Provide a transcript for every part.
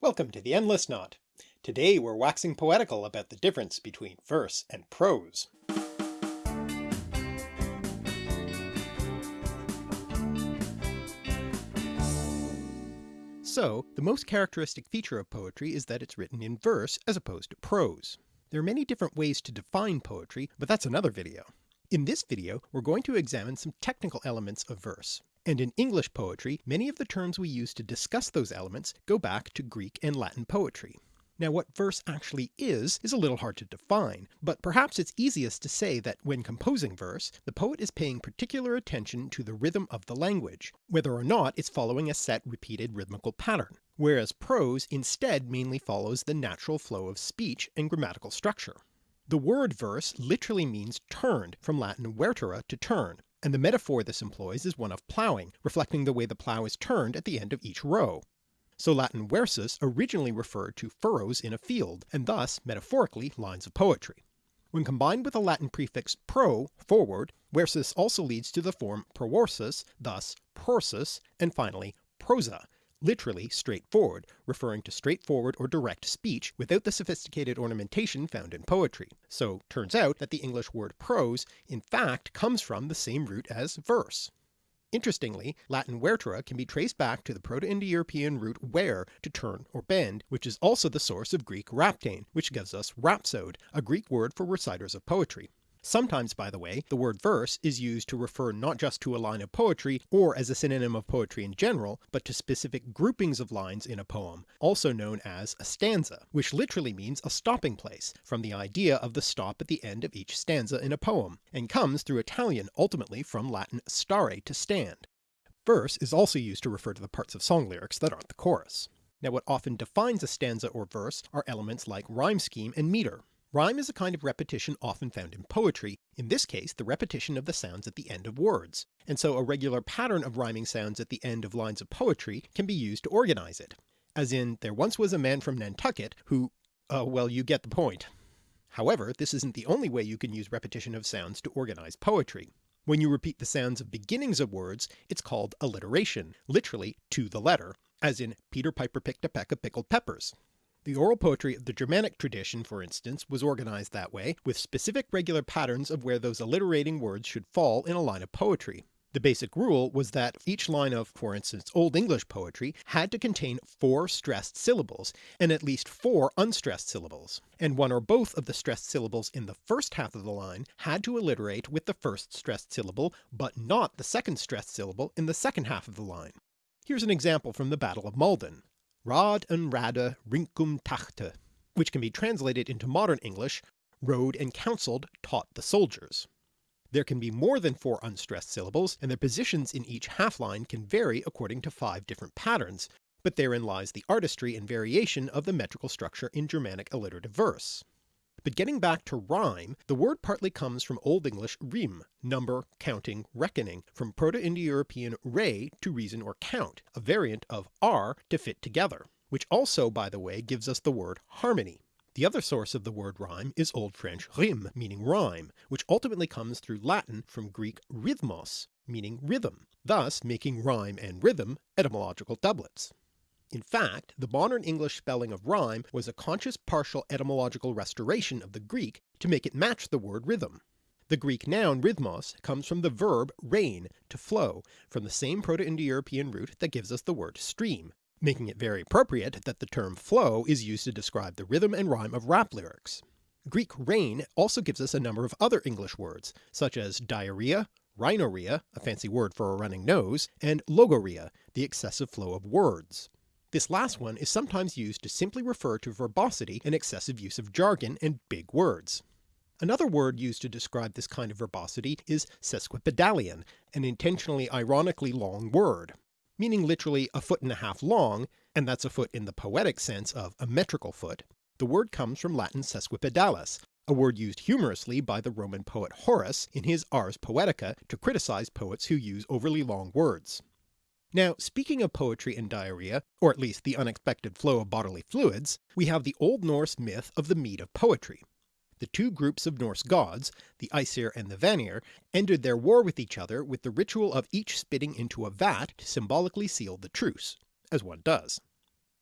Welcome to the Endless Knot. Today we're waxing poetical about the difference between verse and prose. So, the most characteristic feature of poetry is that it's written in verse as opposed to prose. There are many different ways to define poetry, but that's another video. In this video we're going to examine some technical elements of verse, and in English poetry many of the terms we use to discuss those elements go back to Greek and Latin poetry. Now what verse actually is, is a little hard to define, but perhaps it's easiest to say that when composing verse, the poet is paying particular attention to the rhythm of the language, whether or not it's following a set repeated rhythmical pattern, whereas prose instead mainly follows the natural flow of speech and grammatical structure. The word verse literally means turned, from Latin vertere to turn, and the metaphor this employs is one of ploughing, reflecting the way the plough is turned at the end of each row. So Latin versus originally referred to furrows in a field, and thus metaphorically lines of poetry. When combined with the Latin prefix pro, forward, versus also leads to the form proversus, thus prorsus, and finally prosa, literally straightforward, referring to straightforward or direct speech without the sophisticated ornamentation found in poetry. So turns out that the English word prose in fact comes from the same root as verse. Interestingly, Latin vertere can be traced back to the Proto-Indo-European root were to turn or bend, which is also the source of Greek rhaptein, which gives us rhapsode, a Greek word for reciters of poetry. Sometimes, by the way, the word verse is used to refer not just to a line of poetry or as a synonym of poetry in general, but to specific groupings of lines in a poem, also known as a stanza, which literally means a stopping place, from the idea of the stop at the end of each stanza in a poem, and comes through Italian ultimately from Latin stare to stand. Verse is also used to refer to the parts of song lyrics that aren't the chorus. Now what often defines a stanza or verse are elements like rhyme scheme and meter, Rhyme is a kind of repetition often found in poetry, in this case the repetition of the sounds at the end of words, and so a regular pattern of rhyming sounds at the end of lines of poetry can be used to organize it, as in there once was a man from Nantucket who, uh, well you get the point. However, this isn't the only way you can use repetition of sounds to organize poetry. When you repeat the sounds of beginnings of words, it's called alliteration, literally to the letter, as in Peter Piper picked a peck of pickled peppers. The oral poetry of the Germanic tradition, for instance, was organized that way, with specific regular patterns of where those alliterating words should fall in a line of poetry. The basic rule was that each line of, for instance, Old English poetry had to contain four stressed syllables, and at least four unstressed syllables, and one or both of the stressed syllables in the first half of the line had to alliterate with the first stressed syllable, but not the second stressed syllable in the second half of the line. Here's an example from the Battle of Maldon. Rad and Rada Rincum Tachte, which can be translated into modern English, rode and counselled taught the soldiers. There can be more than four unstressed syllables, and their positions in each half line can vary according to five different patterns, but therein lies the artistry and variation of the metrical structure in Germanic alliterative verse. But getting back to rhyme, the word partly comes from Old English rim, number, counting, reckoning, from Proto-Indo-European re to reason or count, a variant of ar to fit together, which also by the way gives us the word harmony. The other source of the word rhyme is Old French rime, meaning rhyme, which ultimately comes through Latin from Greek rhythmos, meaning rhythm, thus making rhyme and rhythm etymological doublets. In fact, the modern English spelling of rhyme was a conscious partial etymological restoration of the Greek to make it match the word rhythm. The Greek noun rhythmos comes from the verb rhein, to flow, from the same Proto-Indo-European root that gives us the word stream, making it very appropriate that the term flow is used to describe the rhythm and rhyme of rap lyrics. Greek rhein also gives us a number of other English words, such as diarrhea, rhinorrhea, a fancy word for a running nose, and logorrhea, the excessive flow of words. This last one is sometimes used to simply refer to verbosity and excessive use of jargon and big words. Another word used to describe this kind of verbosity is sesquipedalian, an intentionally ironically long word. Meaning literally a foot and a half long, and that's a foot in the poetic sense of a metrical foot, the word comes from Latin sesquipedalis, a word used humorously by the Roman poet Horace in his Ars Poetica to criticize poets who use overly long words. Now speaking of poetry and diarrhea, or at least the unexpected flow of bodily fluids, we have the Old Norse myth of the mead of poetry. The two groups of Norse gods, the Aesir and the Vanir, ended their war with each other with the ritual of each spitting into a vat to symbolically seal the truce, as one does.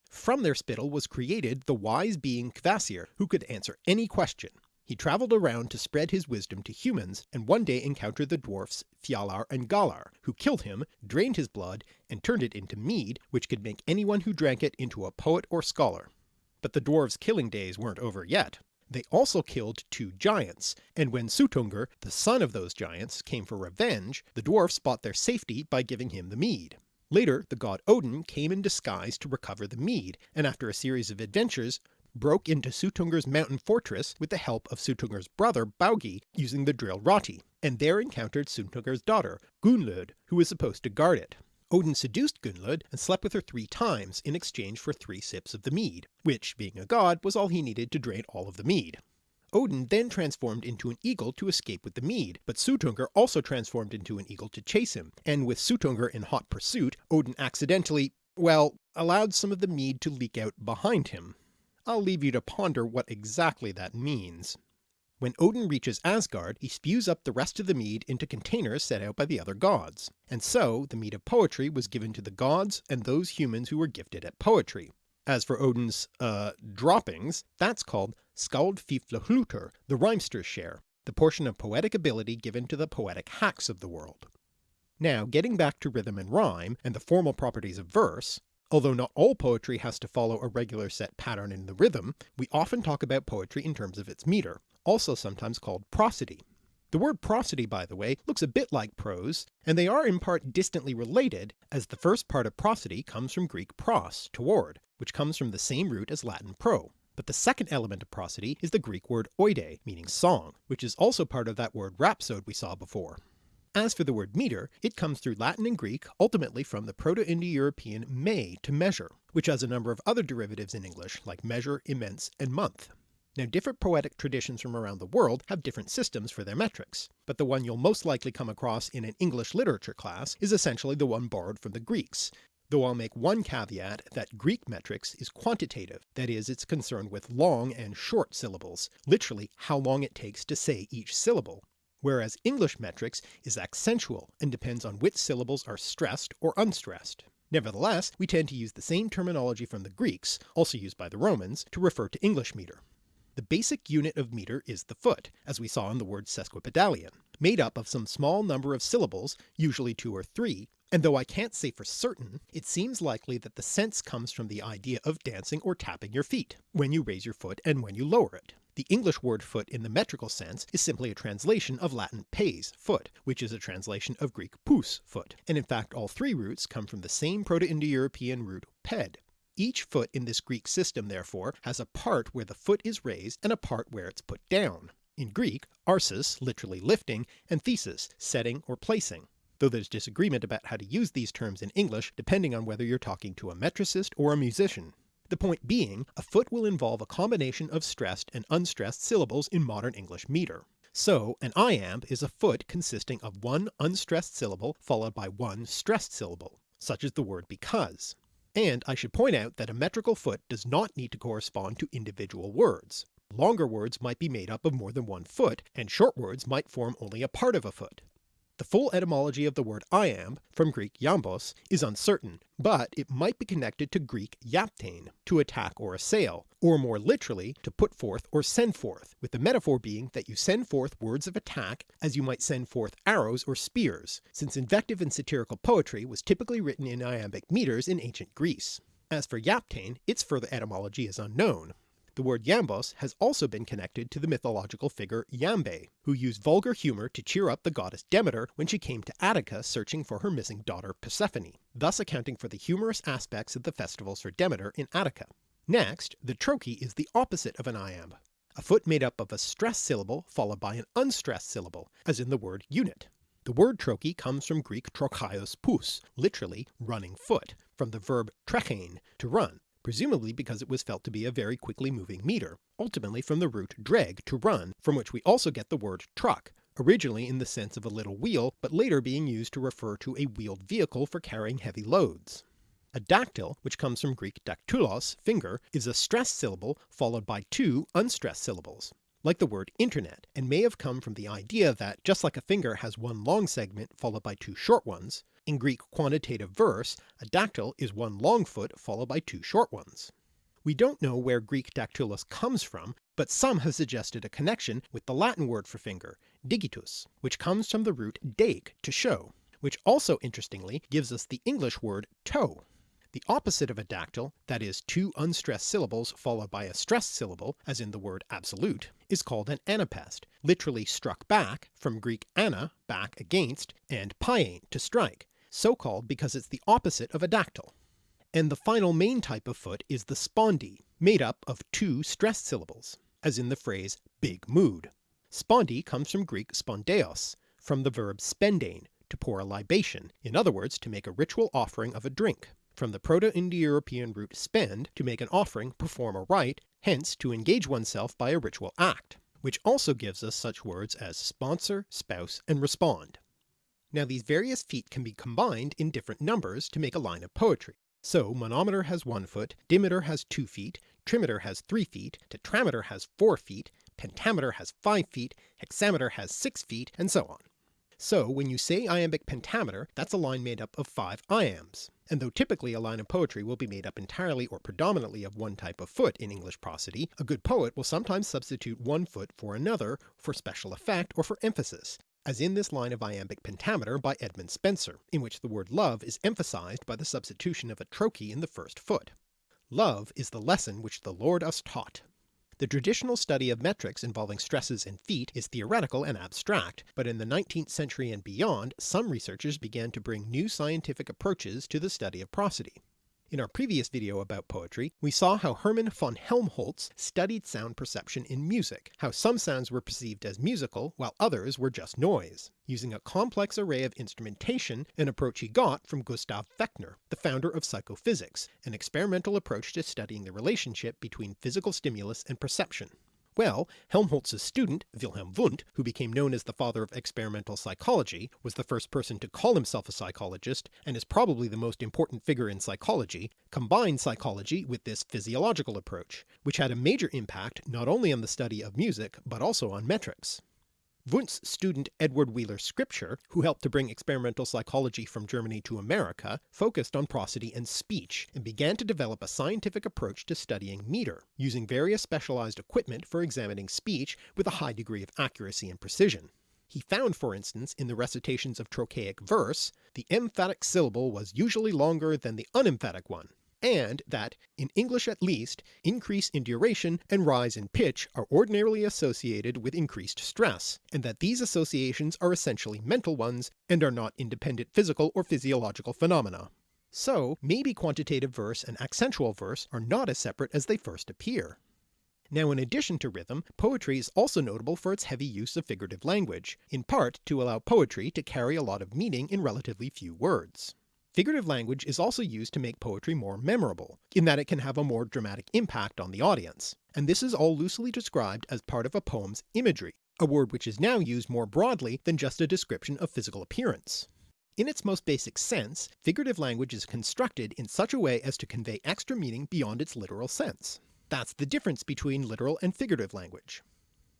From their spittle was created the wise being Kvasir, who could answer any question. He travelled around to spread his wisdom to humans, and one day encountered the dwarfs Fjalar and Galar, who killed him, drained his blood, and turned it into mead, which could make anyone who drank it into a poet or scholar. But the dwarves' killing days weren't over yet. They also killed two giants, and when Suttungr, the son of those giants, came for revenge, the dwarfs bought their safety by giving him the mead. Later the god Odin came in disguise to recover the mead, and after a series of adventures broke into Suttungr's mountain fortress with the help of Suttungr's brother Baugi using the drill Rati, and there encountered Suttungr's daughter Gunnlod, who was supposed to guard it. Odin seduced Gunnlod and slept with her three times in exchange for three sips of the mead, which being a god was all he needed to drain all of the mead. Odin then transformed into an eagle to escape with the mead, but Suttungr also transformed into an eagle to chase him, and with Suttungr in hot pursuit, Odin accidentally, well, allowed some of the mead to leak out behind him. I'll leave you to ponder what exactly that means. When Odin reaches Asgard he spews up the rest of the mead into containers set out by the other gods, and so the mead of poetry was given to the gods and those humans who were gifted at poetry. As for Odin's, uh, droppings, that's called Skaldfiflhlutur, the rhymester's share, the portion of poetic ability given to the poetic hacks of the world. Now getting back to rhythm and rhyme, and the formal properties of verse, Although not all poetry has to follow a regular set pattern in the rhythm, we often talk about poetry in terms of its metre, also sometimes called prosody. The word prosody by the way looks a bit like prose, and they are in part distantly related as the first part of prosody comes from Greek pros, toward, which comes from the same root as Latin pro. But the second element of prosody is the Greek word oide, meaning song, which is also part of that word rhapsode we saw before. As for the word metre, it comes through Latin and Greek, ultimately from the Proto-Indo-European me to measure, which has a number of other derivatives in English like measure, immense, and month. Now different poetic traditions from around the world have different systems for their metrics, but the one you'll most likely come across in an English literature class is essentially the one borrowed from the Greeks, though I'll make one caveat that Greek metrics is quantitative, that is it's concerned with long and short syllables, literally how long it takes to say each syllable, whereas English metrics is accentual and depends on which syllables are stressed or unstressed. Nevertheless, we tend to use the same terminology from the Greeks, also used by the Romans, to refer to English metre. The basic unit of metre is the foot, as we saw in the word sesquipedalian, made up of some small number of syllables, usually two or three, and though I can't say for certain, it seems likely that the sense comes from the idea of dancing or tapping your feet, when you raise your foot and when you lower it. The English word foot in the metrical sense is simply a translation of Latin pes, foot, which is a translation of Greek pous, foot, and in fact all three roots come from the same Proto-Indo-European root ped. Each foot in this Greek system therefore has a part where the foot is raised and a part where it's put down. In Greek, arsis literally lifting, and thesis setting or placing, though there's disagreement about how to use these terms in English depending on whether you're talking to a metricist or a musician. The point being, a foot will involve a combination of stressed and unstressed syllables in modern English metre. So an iamb is a foot consisting of one unstressed syllable followed by one stressed syllable, such as the word because. And I should point out that a metrical foot does not need to correspond to individual words. Longer words might be made up of more than one foot, and short words might form only a part of a foot. The full etymology of the word iamb, from Greek iambos, is uncertain, but it might be connected to Greek iaptein, to attack or assail, or more literally to put forth or send forth, with the metaphor being that you send forth words of attack as you might send forth arrows or spears, since invective and satirical poetry was typically written in iambic metres in ancient Greece. As for iaptein, its further etymology is unknown, the word iambos has also been connected to the mythological figure Iambe, who used vulgar humour to cheer up the goddess Demeter when she came to Attica searching for her missing daughter Persephone, thus accounting for the humorous aspects of the festivals for Demeter in Attica. Next, the trochee is the opposite of an iamb, a foot made up of a stressed syllable followed by an unstressed syllable, as in the word unit. The word trochee comes from Greek trochaios pous, literally running foot, from the verb trechein, to run, presumably because it was felt to be a very quickly moving meter, ultimately from the root dreg to run, from which we also get the word truck, originally in the sense of a little wheel but later being used to refer to a wheeled vehicle for carrying heavy loads. A dactyl, which comes from Greek daktulos, finger, is a stressed syllable followed by two unstressed syllables, like the word internet, and may have come from the idea that just like a finger has one long segment followed by two short ones, In Greek quantitative verse, a dactyl is one long foot followed by two short ones. We don't know where Greek dactylus comes from, but some have suggested a connection with the Latin word for finger, digitus, which comes from the root dake to show, which also interestingly gives us the English word toe. The opposite of a dactyl, that is two unstressed syllables followed by a stressed syllable, as in the word absolute, is called an anapest, literally struck back, from Greek ana, back against, and paiein, to strike, so called because it's the opposite of a dactyl. And the final main type of foot is the spondee, made up of two stressed syllables, as in the phrase big mood. Spondee comes from Greek spondeos, from the verb spendein, to pour a libation, in other words to make a ritual offering of a drink from the Proto-Indo-European root spend, to make an offering, perform a rite, hence to engage oneself by a ritual act, which also gives us such words as sponsor, spouse, and respond. Now these various feet can be combined in different numbers to make a line of poetry. So monometer has one foot, dimeter has two feet, trimeter has three feet, tetrameter has four feet, pentameter has five feet, hexameter has six feet, and so on. So when you say iambic pentameter, that's a line made up of five iambs, and though typically a line of poetry will be made up entirely or predominantly of one type of foot in English prosody, a good poet will sometimes substitute one foot for another for special effect or for emphasis, as in this line of iambic pentameter by Edmund Spenser, in which the word love is emphasized by the substitution of a trochee in the first foot. Love is the lesson which the Lord us taught. The traditional study of metrics involving stresses and feet is theoretical and abstract, but in the 19th century and beyond some researchers began to bring new scientific approaches to the study of prosody. In our previous video about poetry, we saw how Hermann von Helmholtz studied sound perception in music, how some sounds were perceived as musical while others were just noise, using a complex array of instrumentation, an approach he got from Gustav Fechner, the founder of psychophysics, an experimental approach to studying the relationship between physical stimulus and perception. Well, Helmholtz's student, Wilhelm Wundt, who became known as the father of experimental psychology, was the first person to call himself a psychologist, and is probably the most important figure in psychology, combined psychology with this physiological approach, which had a major impact not only on the study of music but also on metrics. Wundt's student Edward Wheeler Scripture, who helped to bring experimental psychology from Germany to America, focused on prosody and speech, and began to develop a scientific approach to studying meter, using various specialized equipment for examining speech with a high degree of accuracy and precision. He found for instance in the recitations of trochaic verse, the emphatic syllable was usually longer than the unemphatic one, and that, in English at least, increase in duration and rise in pitch are ordinarily associated with increased stress, and that these associations are essentially mental ones and are not independent physical or physiological phenomena. So maybe quantitative verse and accentual verse are not as separate as they first appear. Now in addition to rhythm, poetry is also notable for its heavy use of figurative language, in part to allow poetry to carry a lot of meaning in relatively few words. Figurative language is also used to make poetry more memorable, in that it can have a more dramatic impact on the audience, and this is all loosely described as part of a poem's imagery, a word which is now used more broadly than just a description of physical appearance. In its most basic sense, figurative language is constructed in such a way as to convey extra meaning beyond its literal sense. That's the difference between literal and figurative language.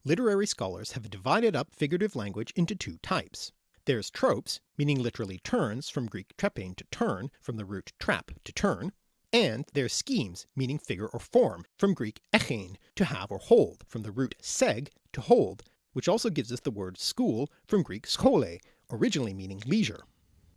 Literary scholars have divided up figurative language into two types. There's tropes, meaning literally turns from Greek trepein to turn, from the root trap to turn, and there's schemes, meaning figure or form, from Greek echein to have or hold, from the root seg to hold, which also gives us the word school from Greek skole, originally meaning leisure.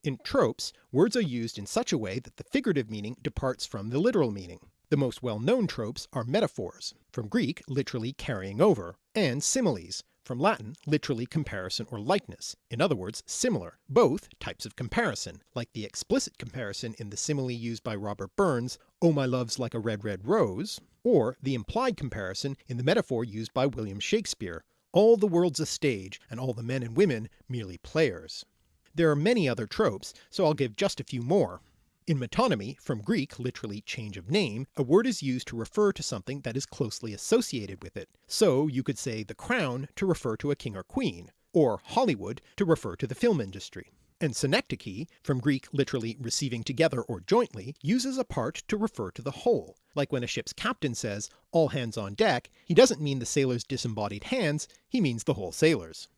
In tropes, words are used in such a way that the figurative meaning departs from the literal meaning. The most well-known tropes are metaphors, from Greek literally carrying over, and similes, from Latin literally comparison or likeness, in other words similar, both types of comparison, like the explicit comparison in the simile used by Robert Burns, oh my love's like a red red rose, or the implied comparison in the metaphor used by William Shakespeare, all the world's a stage and all the men and women merely players. There are many other tropes, so I'll give just a few more. In metonymy, from Greek literally change of name, a word is used to refer to something that is closely associated with it, so you could say the crown to refer to a king or queen, or Hollywood to refer to the film industry. And synecdoche, from Greek literally receiving together or jointly, uses a part to refer to the whole, like when a ship's captain says all hands on deck, he doesn't mean the sailors' disembodied hands, he means the whole sailors.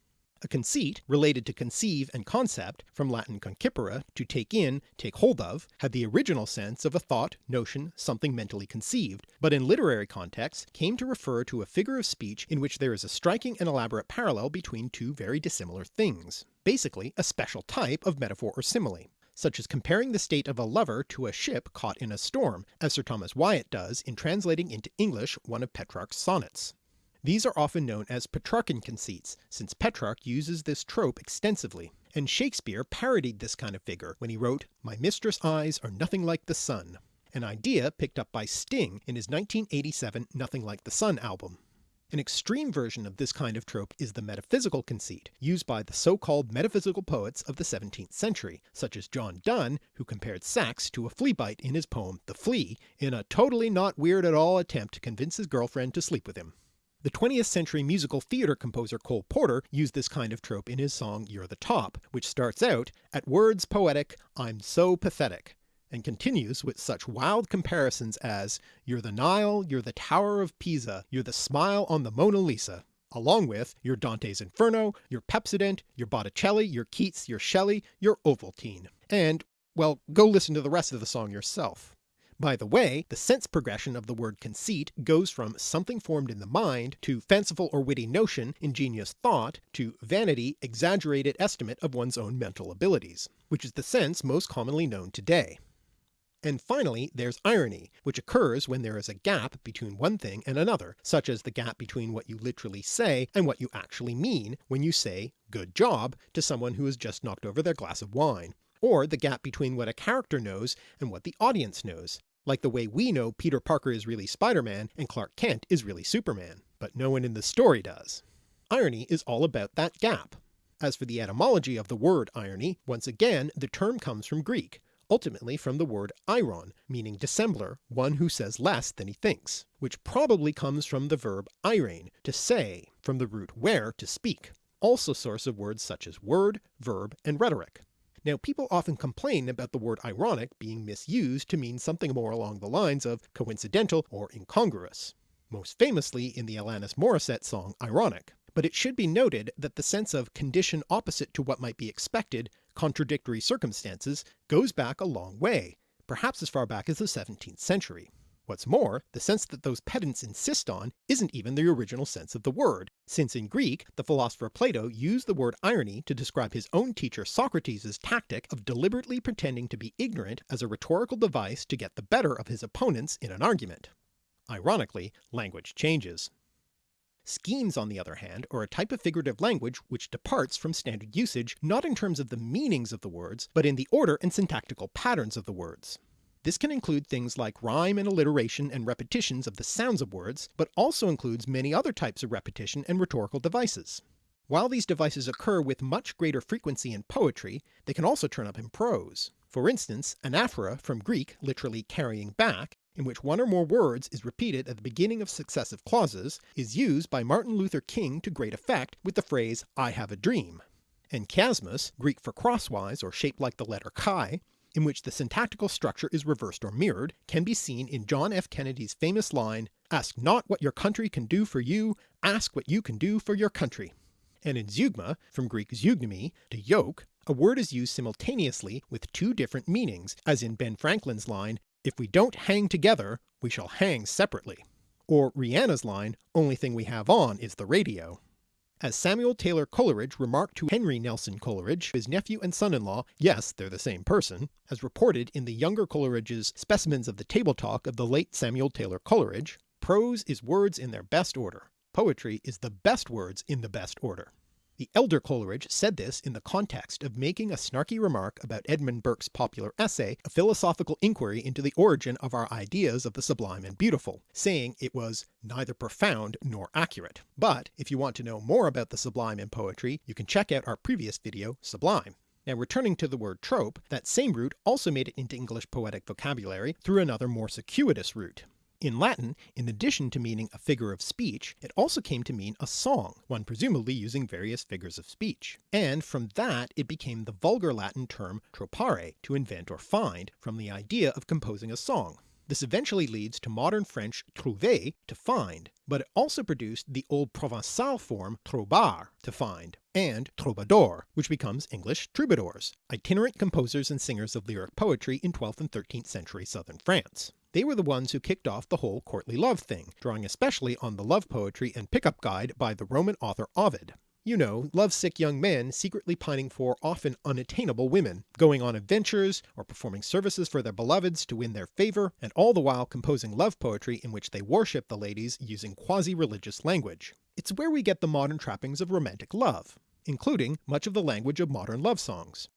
A conceit, related to conceive and concept, from Latin concipere, to take in, take hold of, had the original sense of a thought, notion, something mentally conceived, but in literary contexts came to refer to a figure of speech in which there is a striking and elaborate parallel between two very dissimilar things, basically a special type of metaphor or simile such as comparing the state of a lover to a ship caught in a storm, as Sir Thomas Wyatt does in translating into English one of Petrarch's sonnets. These are often known as Petrarchan conceits, since Petrarch uses this trope extensively, and Shakespeare parodied this kind of figure when he wrote My mistress' eyes are nothing like the sun, an idea picked up by Sting in his 1987 Nothing Like the Sun album. An extreme version of this kind of trope is the metaphysical conceit, used by the so-called metaphysical poets of the 17th century, such as John Donne, who compared sex to a flea bite in his poem The Flea, in a totally not weird at all attempt to convince his girlfriend to sleep with him. The 20th century musical theatre composer Cole Porter used this kind of trope in his song You're the Top, which starts out, at words poetic, I'm so pathetic, and continues with such wild comparisons as You're the Nile, you're the Tower of Pisa, you're the smile on the Mona Lisa, along with your Dante's Inferno, your Pepsodent, your Botticelli, your Keats, your Shelley, your Ovaltine. And, well, go listen to the rest of the song yourself. By the way, the sense progression of the word conceit goes from something formed in the mind, to fanciful or witty notion, ingenious thought, to vanity, exaggerated estimate of one's own mental abilities, which is the sense most commonly known today. And finally there's irony, which occurs when there is a gap between one thing and another, such as the gap between what you literally say and what you actually mean when you say good job to someone who has just knocked over their glass of wine, or the gap between what a character knows and what the audience knows, like the way we know Peter Parker is really Spider-Man and Clark Kent is really Superman, but no one in the story does. Irony is all about that gap. As for the etymology of the word irony, once again the term comes from Greek, ultimately from the word iron, meaning dissembler, one who says less than he thinks, which probably comes from the verb eirein, to say, from the root where, to speak, also source of words such as word, verb, and rhetoric. Now people often complain about the word ironic being misused to mean something more along the lines of coincidental or incongruous, most famously in the Alanis Morissette song Ironic, but it should be noted that the sense of condition opposite to what might be expected, contradictory circumstances, goes back a long way, perhaps as far back as the 17th century. What's more, the sense that those pedants insist on isn't even the original sense of the word, since in Greek the philosopher Plato used the word irony to describe his own teacher Socrates' tactic of deliberately pretending to be ignorant as a rhetorical device to get the better of his opponents in an argument. Ironically, language changes. Schemes on the other hand are a type of figurative language which departs from standard usage not in terms of the meanings of the words, but in the order and syntactical patterns of the words. This can include things like rhyme and alliteration and repetitions of the sounds of words, but also includes many other types of repetition and rhetorical devices. While these devices occur with much greater frequency in poetry, they can also turn up in prose. For instance, anaphora from Greek literally carrying back, in which one or more words is repeated at the beginning of successive clauses, is used by Martin Luther King to great effect with the phrase I have a dream. And chiasmus, Greek for crosswise or shaped like the letter chi, in which the syntactical structure is reversed or mirrored, can be seen in John F. Kennedy's famous line, ask not what your country can do for you, ask what you can do for your country. And in zeugma, from Greek zeugnumi, to yoke, a word is used simultaneously with two different meanings, as in Ben Franklin's line, if we don't hang together, we shall hang separately. Or Rihanna's line, only thing we have on is the radio. As Samuel Taylor Coleridge remarked to Henry Nelson Coleridge, his nephew and son-in-law, yes, they're the same person, as reported in the younger Coleridge's Specimens of the Table Talk of the late Samuel Taylor Coleridge, prose is words in their best order. Poetry is the best words in the best order. The elder Coleridge said this in the context of making a snarky remark about Edmund Burke's popular essay, A Philosophical Inquiry into the Origin of Our Ideas of the Sublime and Beautiful, saying it was neither profound nor accurate. But if you want to know more about the sublime in poetry, you can check out our previous video, Sublime. Now returning to the word trope, that same root also made it into English poetic vocabulary through another more circuitous route. In Latin, in addition to meaning a figure of speech, it also came to mean a song, one presumably using various figures of speech, and from that it became the vulgar Latin term tropare, to invent or find, from the idea of composing a song. This eventually leads to modern French trouver, to find, but it also produced the old Provençal form trobar, to find, and troubadour, which becomes English troubadours, itinerant composers and singers of lyric poetry in 12th and 13th century southern France. They were the ones who kicked off the whole courtly love thing, drawing especially on the love poetry and pickup guide by the Roman author Ovid. You know, lovesick young men secretly pining for often unattainable women, going on adventures or performing services for their beloveds to win their favour, and all the while composing love poetry in which they worship the ladies using quasi-religious language. It's where we get the modern trappings of romantic love, including much of the language of modern love songs.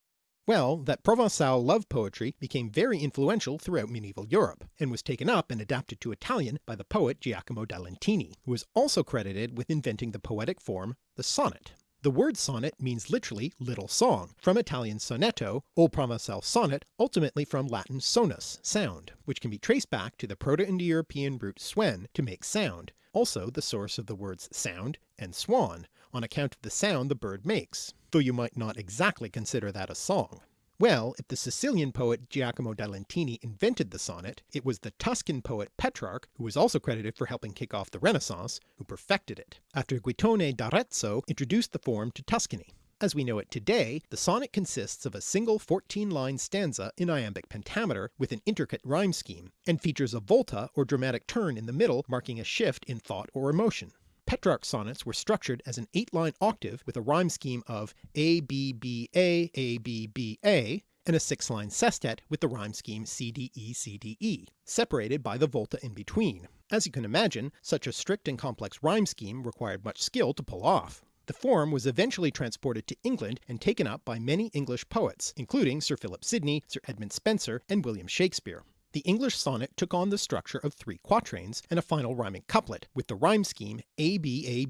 Well, that Provençal love poetry became very influential throughout medieval Europe, and was taken up and adapted to Italian by the poet Giacomo da Lentini, who is also credited with inventing the poetic form, the sonnet. The word sonnet means literally little song, from Italian sonetto, Old Provençal sonnet, ultimately from Latin sonus, sound, which can be traced back to the Proto-Indo-European root swen, to make sound, also the source of the words sound and swan, on account of the sound the bird makes though you might not exactly consider that a song. Well, if the Sicilian poet Giacomo da Lentini invented the sonnet, it was the Tuscan poet Petrarch, who was also credited for helping kick off the Renaissance, who perfected it, after Guittone d'Arezzo introduced the form to Tuscany. As we know it today, the sonnet consists of a single 14-line stanza in iambic pentameter with an intricate rhyme scheme, and features a volta or dramatic turn in the middle marking a shift in thought or emotion. Petrarch sonnets were structured as an eight-line octave with a rhyme scheme of A B B A A B B A, and a six-line sestet with the rhyme scheme CDE CDE, separated by the volta in between. As you can imagine, such a strict and complex rhyme scheme required much skill to pull off. The form was eventually transported to England and taken up by many English poets, including Sir Philip Sidney, Sir Edmund Spenser, and William Shakespeare. The English sonnet took on the structure of three quatrains and a final rhyming couplet, with the rhyme scheme A B A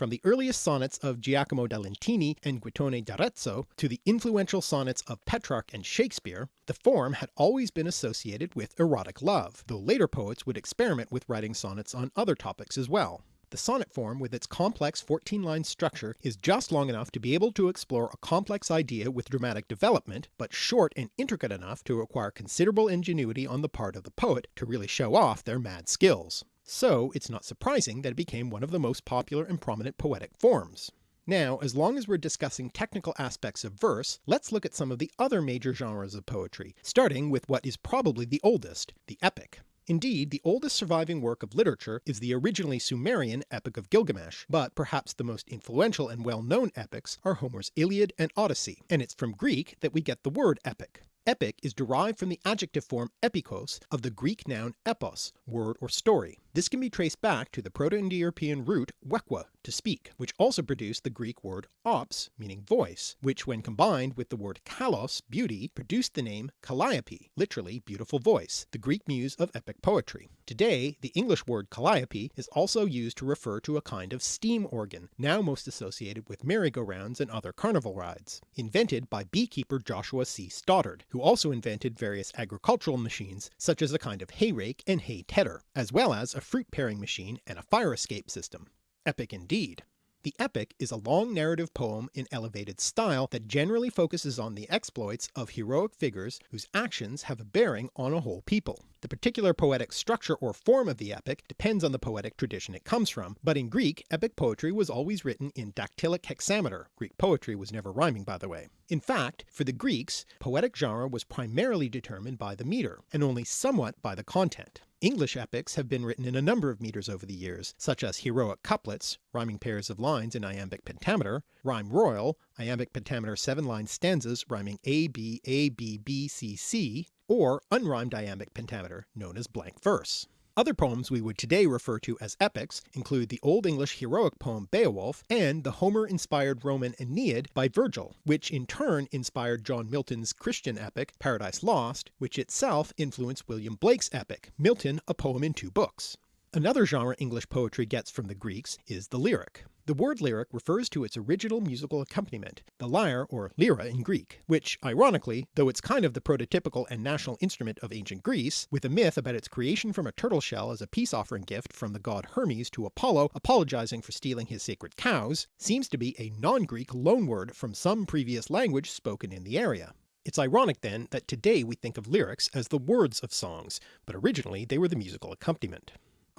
From the earliest sonnets of Giacomo da Lentini and Guittone d'Arezzo to the influential sonnets of Petrarch and Shakespeare, the form had always been associated with erotic love, though later poets would experiment with writing sonnets on other topics as well. The sonnet form with its complex 14-line structure is just long enough to be able to explore a complex idea with dramatic development, but short and intricate enough to require considerable ingenuity on the part of the poet to really show off their mad skills. So it's not surprising that it became one of the most popular and prominent poetic forms. Now, as long as we're discussing technical aspects of verse, let's look at some of the other major genres of poetry, starting with what is probably the oldest, the epic. Indeed, the oldest surviving work of literature is the originally Sumerian Epic of Gilgamesh, but perhaps the most influential and well-known epics are Homer's Iliad and Odyssey, and it's from Greek that we get the word epic. Epic is derived from the adjective form epikos of the Greek noun epos, word or story. This can be traced back to the Proto-Indo-European root wekwa, to speak, which also produced the Greek word ops, meaning voice, which when combined with the word kalos, beauty, produced the name Calliope, literally beautiful voice, the Greek muse of epic poetry. Today, the English word calliope is also used to refer to a kind of steam organ, now most associated with merry-go-rounds and other carnival rides, invented by beekeeper Joshua C. Stoddard, who also invented various agricultural machines such as a kind of hay rake and hay tedder, as well as a fruit paring machine and a fire escape system. Epic indeed. The epic is a long narrative poem in elevated style that generally focuses on the exploits of heroic figures whose actions have a bearing on a whole people. The particular poetic structure or form of the epic depends on the poetic tradition it comes from, but in Greek epic poetry was always written in dactylic hexameter, Greek poetry was never rhyming by the way. In fact, for the Greeks, poetic genre was primarily determined by the meter, and only somewhat by the content. English epics have been written in a number of meters over the years, such as heroic couplets, rhyming pairs of lines in iambic pentameter, rhyme royal, iambic pentameter 7-line stanzas rhyming A B A B B C C, or unrhymed iambic pentameter known as blank verse. Other poems we would today refer to as epics include the Old English heroic poem Beowulf and the Homer-inspired Roman Aeneid by Virgil, which in turn inspired John Milton's Christian epic Paradise Lost, which itself influenced William Blake's epic, Milton a Poem in Two Books. Another genre English poetry gets from the Greeks is the lyric. The word lyric refers to its original musical accompaniment, the lyre or lyra in Greek, which ironically, though it's kind of the prototypical and national instrument of ancient Greece, with a myth about its creation from a turtle shell as a peace offering gift from the god Hermes to Apollo apologizing for stealing his sacred cows, seems to be a non-Greek loanword from some previous language spoken in the area. It's ironic then that today we think of lyrics as the words of songs, but originally they were the musical accompaniment.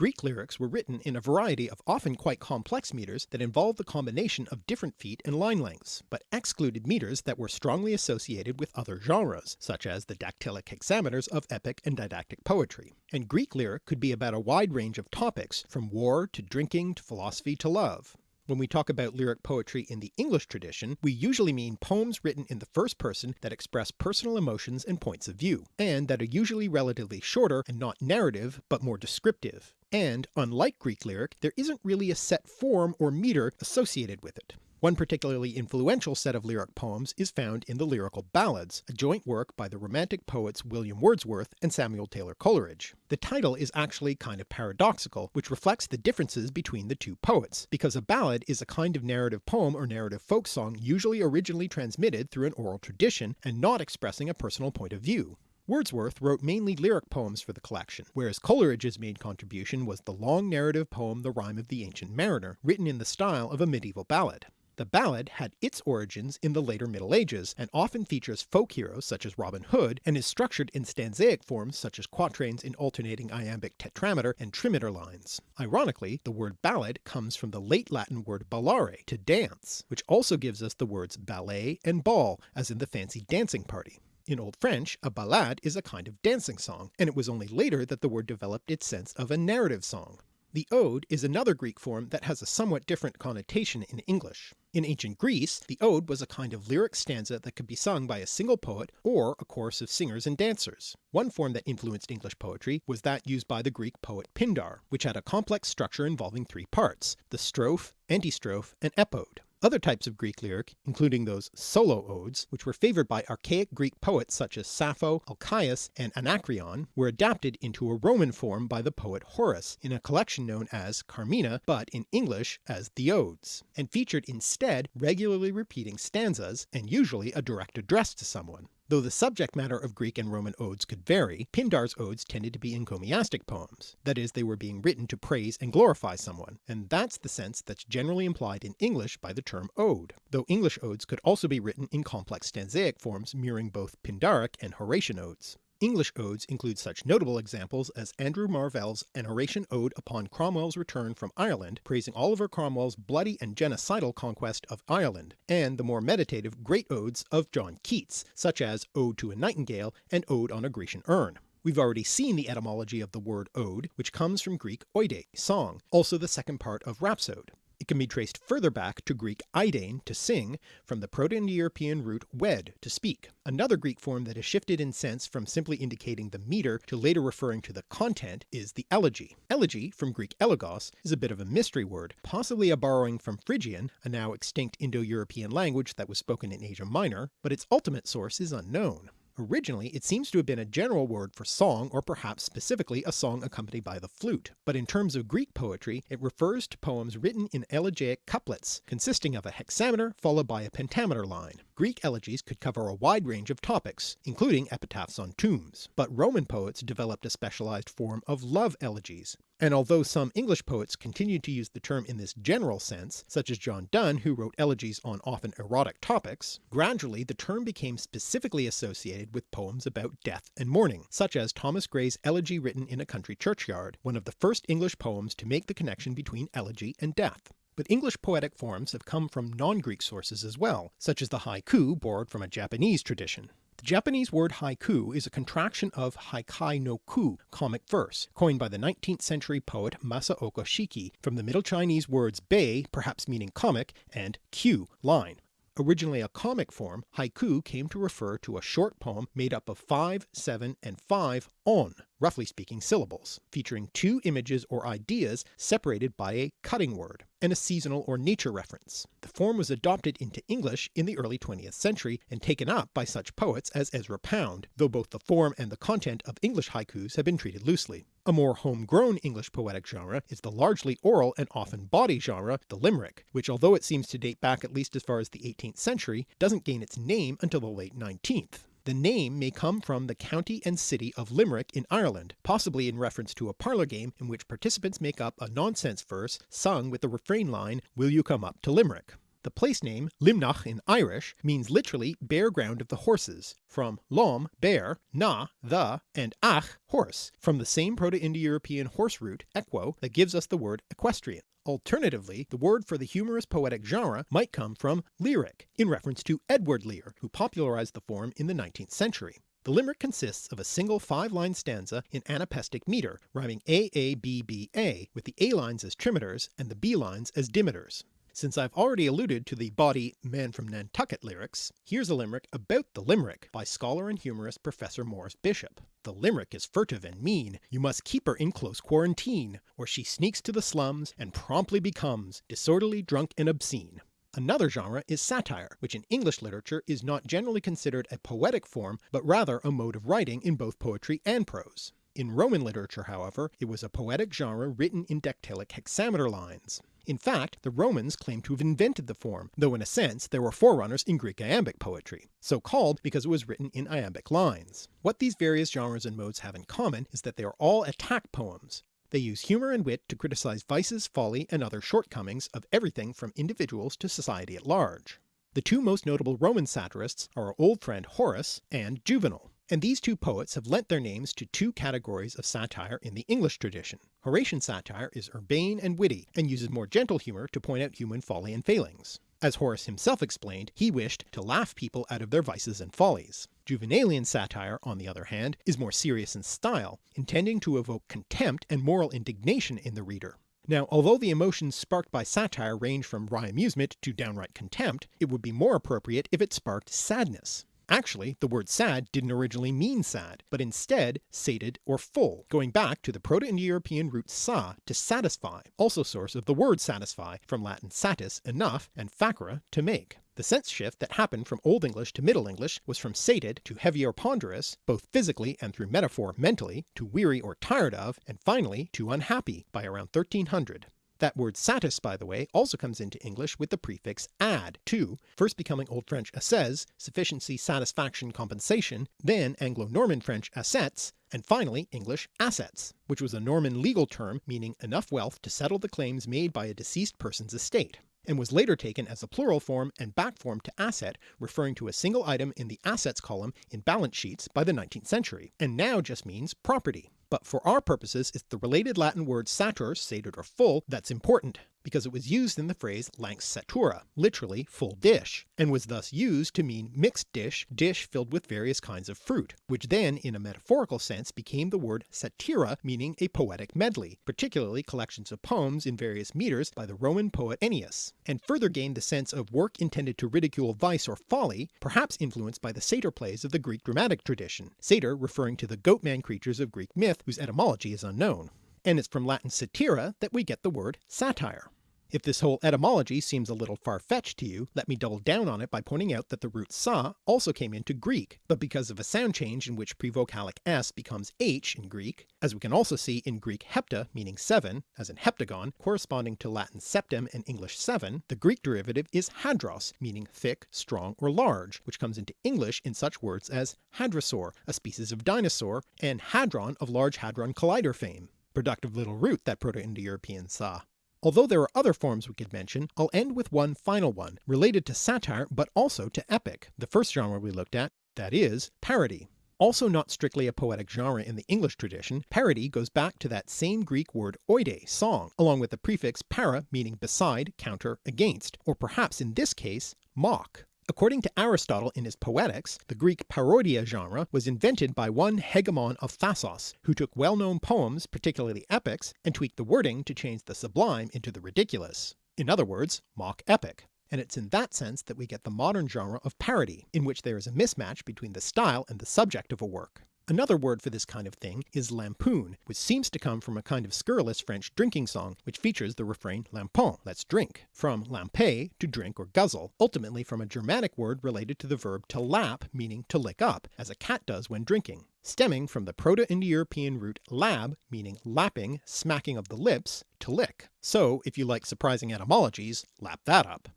Greek lyrics were written in a variety of often quite complex meters that involved the combination of different feet and line lengths, but excluded meters that were strongly associated with other genres, such as the dactylic hexameters of epic and didactic poetry. And Greek lyric could be about a wide range of topics, from war to drinking to philosophy to love. When we talk about lyric poetry in the English tradition, we usually mean poems written in the first person that express personal emotions and points of view, and that are usually relatively shorter and not narrative but more descriptive. And, unlike Greek lyric, there isn't really a set form or meter associated with it. One particularly influential set of lyric poems is found in the Lyrical Ballads, a joint work by the Romantic poets William Wordsworth and Samuel Taylor Coleridge. The title is actually kind of paradoxical, which reflects the differences between the two poets, because a ballad is a kind of narrative poem or narrative folk song usually originally transmitted through an oral tradition and not expressing a personal point of view. Wordsworth wrote mainly lyric poems for the collection, whereas Coleridge's main contribution was the long narrative poem The Rime of the Ancient Mariner, written in the style of a medieval ballad. The ballad had its origins in the later Middle Ages, and often features folk heroes such as Robin Hood, and is structured in stanzaic forms such as quatrains in alternating iambic tetrameter and trimeter lines. Ironically, the word ballad comes from the late Latin word ballare, to dance, which also gives us the words ballet and ball, as in the fancy dancing party. In Old French, a ballade is a kind of dancing song, and it was only later that the word developed its sense of a narrative song. The ode is another Greek form that has a somewhat different connotation in English. In ancient Greece, the ode was a kind of lyric stanza that could be sung by a single poet or a chorus of singers and dancers. One form that influenced English poetry was that used by the Greek poet Pindar, which had a complex structure involving three parts, the strophe, antistrophe, and epode. Other types of Greek lyric, including those solo odes, which were favoured by archaic Greek poets such as Sappho, Alcaeus, and Anacreon, were adapted into a Roman form by the poet Horace in a collection known as Carmina, but in English as the Odes, and featured instead regularly repeating stanzas and usually a direct address to someone. Though the subject matter of Greek and Roman odes could vary, Pindar's odes tended to be encomiastic poems, that is they were being written to praise and glorify someone, and that's the sense that's generally implied in English by the term ode, though English odes could also be written in complex stanzaic forms mirroring both Pindaric and Horatian odes. English odes include such notable examples as Andrew Marvell's An Horatian Ode upon Cromwell's return from Ireland, praising Oliver Cromwell's bloody and genocidal conquest of Ireland, and the more meditative great odes of John Keats, such as Ode to a Nightingale and Ode on a Grecian Urn. We've already seen the etymology of the word ode, which comes from Greek oide, song, also the second part of rhapsode. It can be traced further back to Greek eidein, to sing, from the Proto-Indo-European root wed, to speak, another Greek form that has shifted in sense from simply indicating the meter to later referring to the content is the elegy. Elegy, from Greek elegos, is a bit of a mystery word, possibly a borrowing from Phrygian, a now extinct Indo-European language that was spoken in Asia Minor, but its ultimate source is unknown. Originally it seems to have been a general word for song or perhaps specifically a song accompanied by the flute, but in terms of Greek poetry it refers to poems written in elegiac couplets, consisting of a hexameter followed by a pentameter line. Greek elegies could cover a wide range of topics, including epitaphs on tombs, but Roman poets developed a specialized form of love elegies, and although some English poets continued to use the term in this general sense, such as John Donne who wrote elegies on often erotic topics, gradually the term became specifically associated with poems about death and mourning, such as Thomas Gray's Elegy Written in a Country Churchyard, one of the first English poems to make the connection between elegy and death. But English poetic forms have come from non-Greek sources as well, such as the haiku borrowed from a Japanese tradition. The Japanese word haiku is a contraction of haikai no ku, comic verse, coined by the 19th century poet Masaoka Shiki from the Middle Chinese words bei, perhaps meaning comic, and kyu, line. Originally a comic form, haiku came to refer to a short poem made up of 5, 7, and 5 on, roughly speaking syllables, featuring two images or ideas separated by a cutting word, and a seasonal or nature reference. The form was adopted into English in the early 20th century and taken up by such poets as Ezra Pound, though both the form and the content of English haikus have been treated loosely. A more homegrown English poetic genre is the largely oral and often bawdy genre, the limerick, which although it seems to date back at least as far as the 18th century, doesn't gain its name until the late 19th. The name may come from the county and city of Limerick in Ireland, possibly in reference to a parlour game in which participants make up a nonsense verse sung with the refrain line, Will you come up to Limerick? The place name Luimneach in Irish means literally bare ground of the horses, from lom bare, na the, and ach horse, from the same Proto-Indo-European horse root equo that gives us the word equestrian. Alternatively, the word for the humorous poetic genre might come from lyric, in reference to Edward Lear, who popularised the form in the 19th century. The limerick consists of a single five-line stanza in anapestic metre, rhyming A-A-B-B-A, with the A lines as trimeters and the B lines as dimeters. Since I've already alluded to the bawdy Man from Nantucket lyrics, here's a limerick about the limerick by scholar and humorist Professor Morris Bishop. The limerick is furtive and mean, you must keep her in close quarantine, or she sneaks to the slums and promptly becomes disorderly, drunk, and obscene. Another genre is satire, which in English literature is not generally considered a poetic form but rather a mode of writing in both poetry and prose. In Roman literature however it was a poetic genre written in dactylic hexameter lines. In fact the Romans claim to have invented the form, though in a sense there were forerunners in Greek iambic poetry, so called because it was written in iambic lines. What these various genres and modes have in common is that they are all attack poems, they use humour and wit to criticise vices, folly, and other shortcomings of everything from individuals to society at large. The two most notable Roman satirists are our old friend Horace and Juvenal, and these two poets have lent their names to two categories of satire in the English tradition. Horatian satire is urbane and witty, and uses more gentle humour to point out human folly and failings. As Horace himself explained, he wished to laugh people out of their vices and follies. Juvenalian satire, on the other hand, is more serious in style, intending to evoke contempt and moral indignation in the reader. Now although the emotions sparked by satire range from wry amusement to downright contempt, it would be more appropriate if it sparked sadness. Actually the word sad didn't originally mean sad, but instead sated or full, going back to the Proto-Indo-European root sa to satisfy, also source of the word satisfy from Latin satis enough and facere to make. The sense shift that happened from Old English to Middle English was from sated to heavy or ponderous, both physically and through metaphor mentally, to weary or tired of, and finally to unhappy by around 1300. That word satis by the way also comes into English with the prefix ad to, first becoming Old French asses, sufficiency, satisfaction, compensation, then Anglo-Norman French assets, and finally English assets, which was a Norman legal term meaning enough wealth to settle the claims made by a deceased person's estate and was later taken as a plural form and back form to asset referring to a single item in the assets column in balance sheets by the 19th century, and now just means property but for our purposes it's the related Latin word satur, sated or full, that's important, because it was used in the phrase lanx satura, literally full dish, and was thus used to mean mixed dish, dish filled with various kinds of fruit, which then in a metaphorical sense became the word satyra meaning a poetic medley, particularly collections of poems in various metres by the Roman poet Ennius, and further gained the sense of work intended to ridicule vice or folly, perhaps influenced by the satyr plays of the Greek dramatic tradition, satyr referring to the goatman creatures of Greek myth whose etymology is unknown, and it's from Latin satira that we get the word satire. If this whole etymology seems a little far-fetched to you, let me double down on it by pointing out that the root sa also came into Greek, but because of a sound change in which prevocalic s becomes h in Greek, as we can also see in Greek hepta meaning seven, as in heptagon, corresponding to Latin septem and English seven, the Greek derivative is hadros, meaning thick, strong, or large, which comes into English in such words as hadrosaur, a species of dinosaur, and hadron of Large Hadron Collider fame. Productive little root that Proto-Indo-European sa. Although there are other forms we could mention, I'll end with one final one, related to satire but also to epic, the first genre we looked at, that is, parody. Also not strictly a poetic genre in the English tradition, parody goes back to that same Greek word oide, song, along with the prefix para meaning beside, counter, against, or perhaps in this case, mock. According to Aristotle in his Poetics, the Greek parodia genre was invented by one Hegemon of Thasos, who took well-known poems, particularly epics, and tweaked the wording to change the sublime into the ridiculous. In other words, mock epic. And it's in that sense that we get the modern genre of parody, in which there is a mismatch between the style and the subject of a work. Another word for this kind of thing is lampoon, which seems to come from a kind of scurrilous French drinking song which features the refrain lampon, let's drink, from lamper to drink or guzzle, ultimately from a Germanic word related to the verb to lap meaning to lick up, as a cat does when drinking, stemming from the Proto-Indo-European root lab meaning lapping, smacking of the lips, to lick. So if you like surprising etymologies, lap that up.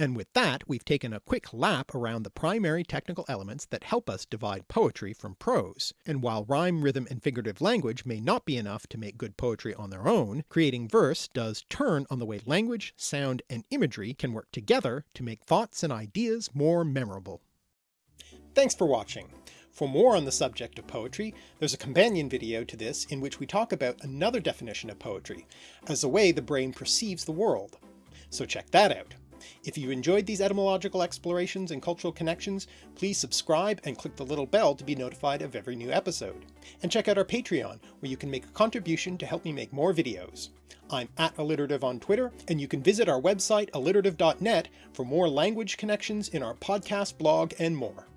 And with that we've taken a quick lap around the primary technical elements that help us divide poetry from prose, and while rhyme, rhythm and figurative language may not be enough to make good poetry on their own, creating verse does turn on the way language, sound and imagery can work together to make thoughts and ideas more memorable. Thanks for watching. For more on the subject of poetry, there's a companion video to this in which we talk about another definition of poetry, as the way the brain perceives the world. So check that out. If you enjoyed these etymological explorations and cultural connections, please subscribe and click the little bell to be notified of every new episode. And check out our Patreon, where you can make a contribution to help me make more videos. I'm at alliterative on Twitter, and you can visit our website alliterative.net for more language connections in our podcast blog and more.